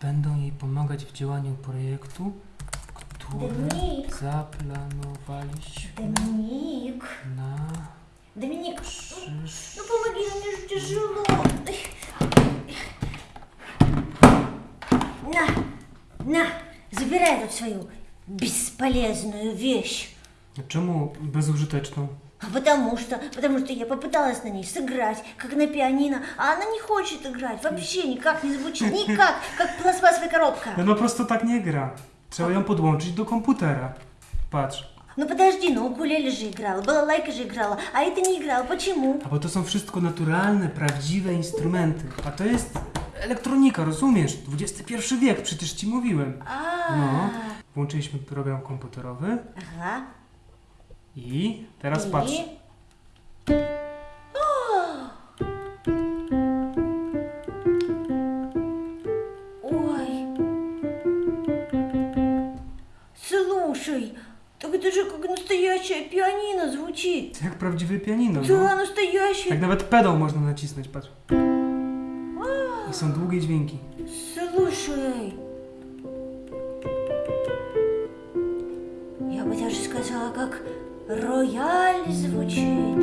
będą jej pomagać w działaniu projektu, który Dominik. zaplanowaliśmy Доминик. na Доминик, przysz... ну помоги, мне же тяжело. На, на, забирай тут свою бесполезную вещь. Czemu bezużyteczną? А потому что, потому что я попыталась на ней сыграть, как на пианино, а она не хочет играть, вообще никак не звучит, никак, как пластмассовая коробка. No, no prosto tak nie gra. Trzeba ją podłączyć do komputera. Patrz. Ну подожди, ну укулеле же играла, балалайка же играла, а это не играла, почему? A bo to są wszystko naturalne, prawdziwe instrumenty. A to jest elektronika, rozumiesz? XXI wiek, przecież ci mówiłem. А, No. Włączyliśmy program komputerowy ага. I teraz И- patrz. Ой. Слушай, так это же как настоящее пианино звучит. Prawdziwe pianino. No. Да, настоящее. Tak nawet pedał można nacisnąć, patrz. I są długie dźwięki. Слушай. Я бы даже сказала, как рояль звучит.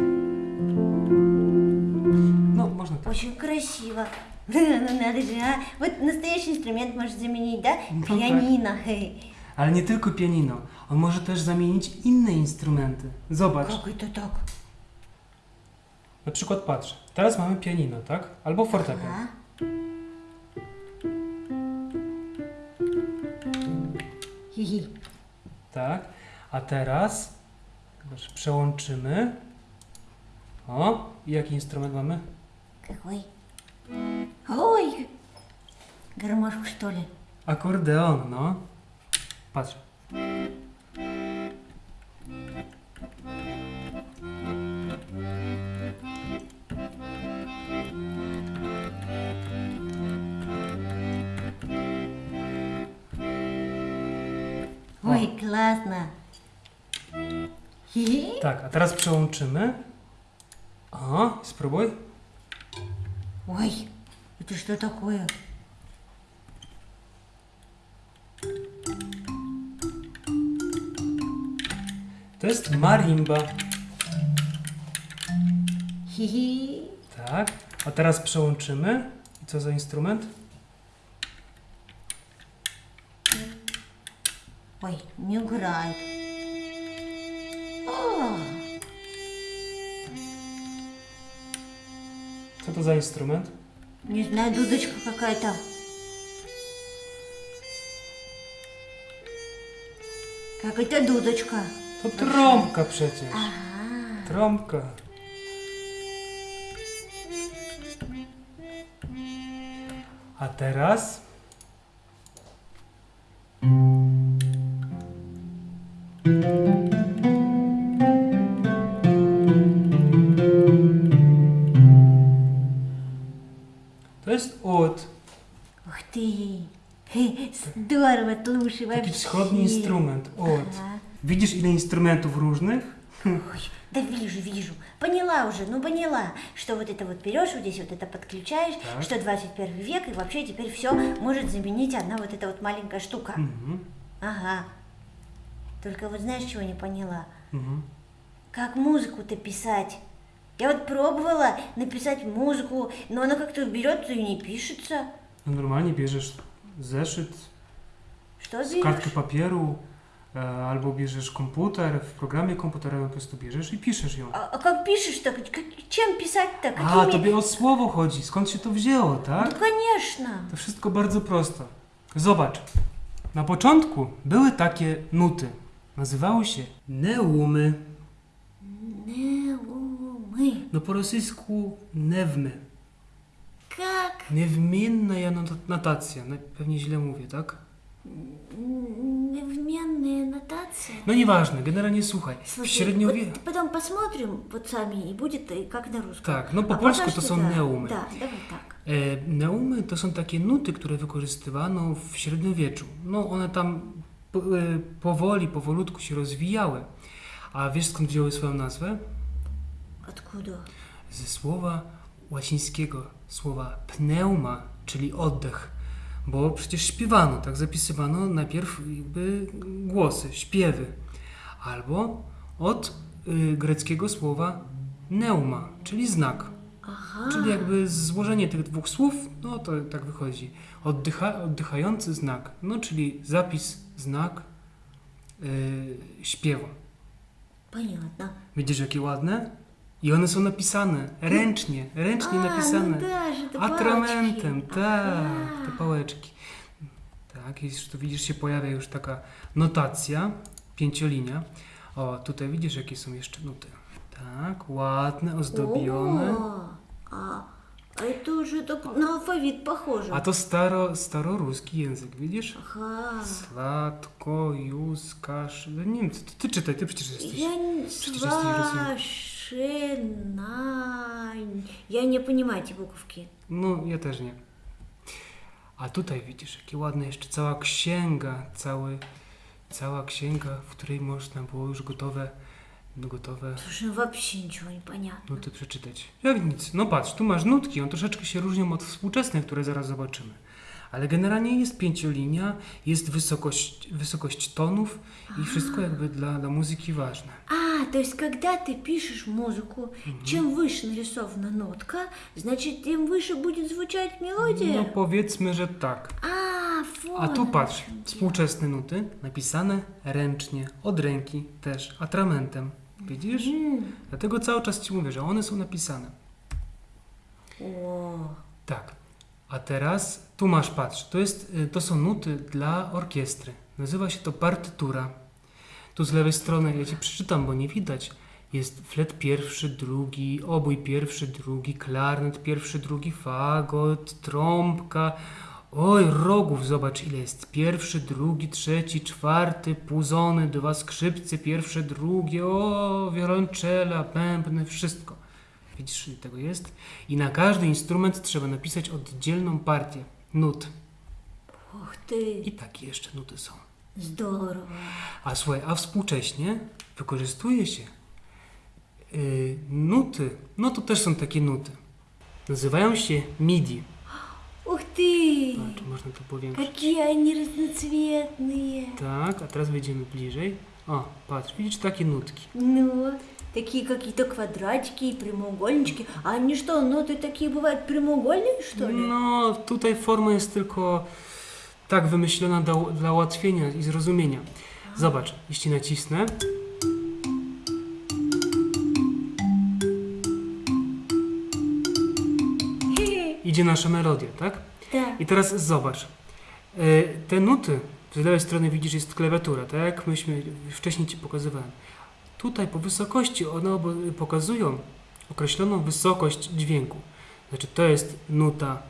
No, można tak. Очень красиво. Ну надо же, а? Вот настоящий инструмент может заменить, да? Ну, так. Пианино. Хе. Ale nie tylko pianino. On może też zamienić inne instrumenty. Zobacz. Как это так? Na przykład patrz. Teraz mamy pianino, tak? Albo fortepian. А? Хи-хи. Tak. A teraz zobacz, przełączymy. O, i jaki instrument mamy? Какой? Ой! Гармошку, что ли? Akordeon, no. Patrz. Ой, классно! Хи-хи. Tak, a teraz przełączymy. O, spróbuj. Ой, это что такое? To jest marimba. Хи-хи. Tak. A teraz przełączymy. I co za instrument? Ой, не играет. Что это за инструмент? Не знаю, дудочка какая-то. Как это дудочка? Это тромка przecież. Ага. Тромка. A а teraz Ух ты! Хе, Здорово, слушай, вообще. wschodni instrument, ud. Ага. Widzisz ile instrumentów różnych? Ой, да вижу, вижу. Поняла уже, ну поняла, что вот это вот берешь, вот здесь вот это подключаешь, Так. что 21 век, и вообще теперь все может заменить одна вот эта вот маленькая штука. Mhm. Ага. Только вот знаешь, чего не поняла? Mhm. Как музыку-то писать? Я вот пробовала написать музыку, но она как-то берет и не пишется. No normalnie bierzesz zeszyt, Что kartkę берешь? papieru, e, albo bierzesz komputer, w programie komputerowym po prostu bierzesz i piszesz ją. А, а как пишешь-то? Как- чем писать-то? A, Какими? tobie o słowo chodzi, skąd się to wzięło, Ну, tak? конечно. To wszystko bardzo prosto. Zobacz, na początku były takie nuty. Nazywały się neumy, Неумы. no po rosyjsku newmy. Как? Niewmienna not- notacja, no, pewnie źle mówię, tak? Невменная нотация. No nieważne, generalnie słuchaj, w Слушай, średniowieku... вот потом посмотрим вот сами, и будет и как на русском. Tak, no po А polsku пока to что są да. neumy. Да, давай так. E, neumy to są takie nuty, które wykorzystywano w średniowieczu. No one tam po, e, powoli, powolutku się rozwijały. A wiesz skąd wzięły swoją nazwę? Откуда? Ze słowa łacińskiego, słowa pneuma, czyli oddech. bo przecież śpiewano, tak zapisywano najpierw jakby głosy, śpiewy. Albo od y, greckiego słowa neuma, czyli znak. Ага. Czyli jakby złożenie tych dwóch słów, no to tak wychodzi. Oddycha, oddychający znak, no czyli zapis, znak yy, śpiewu. Понятно. Widzisz jakie ładne? I one są napisane ręcznie, ręcznie A, no napisane. No też, te atramentem, tak, te pałeczki. Tak, jeśli tak, tu widzisz, się pojawia już taka notacja, pięciolinia. O, tutaj widzisz, jakie są jeszcze nuty. Tak, ładne, ozdobione. O, a. а это уже так на алфавит похоже. A to staro, staroruski język, widzisz? Ага. Kasz. No Nie wiem, ty, ty czytaj, ty przecież jesteś. Я не... Свашинань. Я не понимаю эти буковки. No, ja też nie. A tutaj widzisz, jakie ładne jeszcze cała księga, cały, cała księga, w której można było już gotowe, gotowe Слушай, ну вообще ничего не понятно. nuty przeczytać. Jak nic. No patrz, tu masz nutki, one troszeczkę się różnią od współczesnych, które zaraz zobaczymy. Ale generalnie jest pięciolinia, jest wysokość, wysokość tonów i wszystko jakby dla, dla muzyki ważne. А, то есть когда ты пишешь музыку, чем выше нарисована нотка, значит, тем выше будет звучать мелодия? No powiedzmy, że tak. А, вот. A tu оно patrz, в чём дело. współczesne nuty napisane ręcznie, od ręki też, atramentem. Widzisz? М, Dlatego cały czas Ci mówię, że one są napisane. О, Tak. A teraz tu masz, patrz, to, jest, y, to są nuty dla orkiestry. Nazywa się to partytura. Tu z lewej strony, ja Ci przeczytam, bo nie widać. Jest flet pierwszy, drugi, obój pierwszy, drugi, klarnet pierwszy, drugi, fagot, trąbka. Oj, rogów, zobacz ile jest. Pierwszy, drugi, trzeci, czwarty, puzony, dwa skrzypce, pierwsze, drugie, o, wiolonczela, bębny, wszystko. Widzisz, ile tego jest? I na każdy instrument trzeba napisać oddzielną partię nut. Och ty. I takie jeszcze nuty są. Zdoro. A słuchaj, a współcześnie wykorzystuje się yy, nuty. No to też są takie nuty. Nazywają się MIDI. Ух ты, można to powiększyć? какие они разноцветные. Tak, a teraz wejdziemy bliżej. O, patrz, widzisz takie nutki. Ну, такие какие-то квадратики и прямоугольнички. А они что, ноты такие бывают прямоугольные, что ли? No, tutaj forma jest tylko tak wymyślona dla, dla ułatwienia i zrozumienia. Zobacz, jeśli nacisnę. idzie nasza melodia, tak? Tak. I teraz zobacz. E, te nuty z lewej strony widzisz jest klawiatura, tak? Myśmy wcześniej Ci pokazywałem. Tutaj po wysokości one pokazują określoną wysokość dźwięku. Znaczy to jest nuta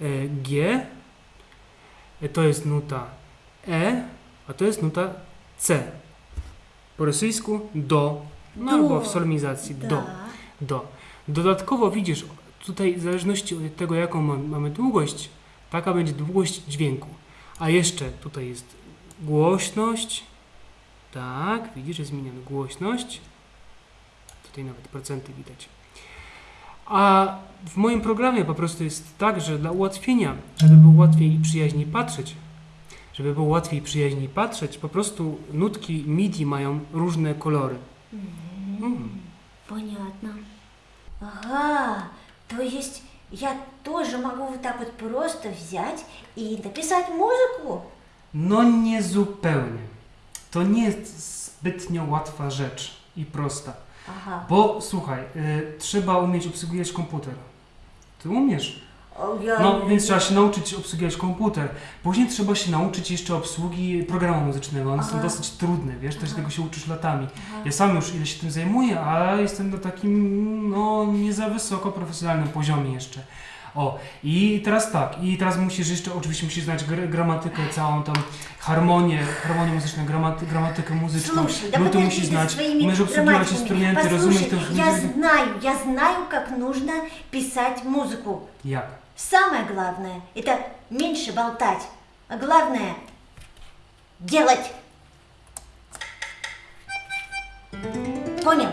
e, G, e, to jest nuta E, a to jest nuta C. Po rosyjsku do, no albo w solmizacji do. Tak. do. Dodatkowo widzisz tutaj w zależności od tego, jaką ma- mamy długość, taka będzie długość dźwięku. A jeszcze tutaj jest głośność. Tak, widzisz, jest zmieniana głośność. Tutaj nawet procenty widać. A w moim programie po prostu jest tak, że dla ułatwienia, żeby było łatwiej i przyjaźniej patrzeć, żeby było łatwiej i przyjaźniej patrzeć, po prostu nutki MIDI mają różne kolory. Mm. Понятно. Ага, то есть я тоже могу вот так вот просто взять и написать музыку? No nie zupełnie. To nie jest zbytnio łatwa rzecz i prosta. Ага. Bo słuchaj, y, trzeba umieć obsługiwać komputer. Ty umiesz. О, Я... No więc trzeba się nauczyć obsługiwać komputer. Później trzeba się nauczyć jeszcze obsługi programu muzycznego. One są Aha. dosyć trudne, wiesz, też Aha. tego się uczysz latami. Ага. Ja sam już ile się tym zajmuję, a jestem na takim, no, nie za wysoko profesjonalnym poziomie jeszcze. O, i teraz tak, i teraz musisz jeszcze, oczywiście musisz znać gr- gramatykę, całą tam harmonię, harmonię muzyczną, gramaty, gramatykę muzyczną, Слушай, да nuty подожди musisz ты znać, своими umiesz obsługiwać грамматиками. instrumenty, Послушай, rozumieć to я знаю, я знаю, как нужно писать музыку. Jak? Самое главное – это меньше болтать, а главное – делать. Понял?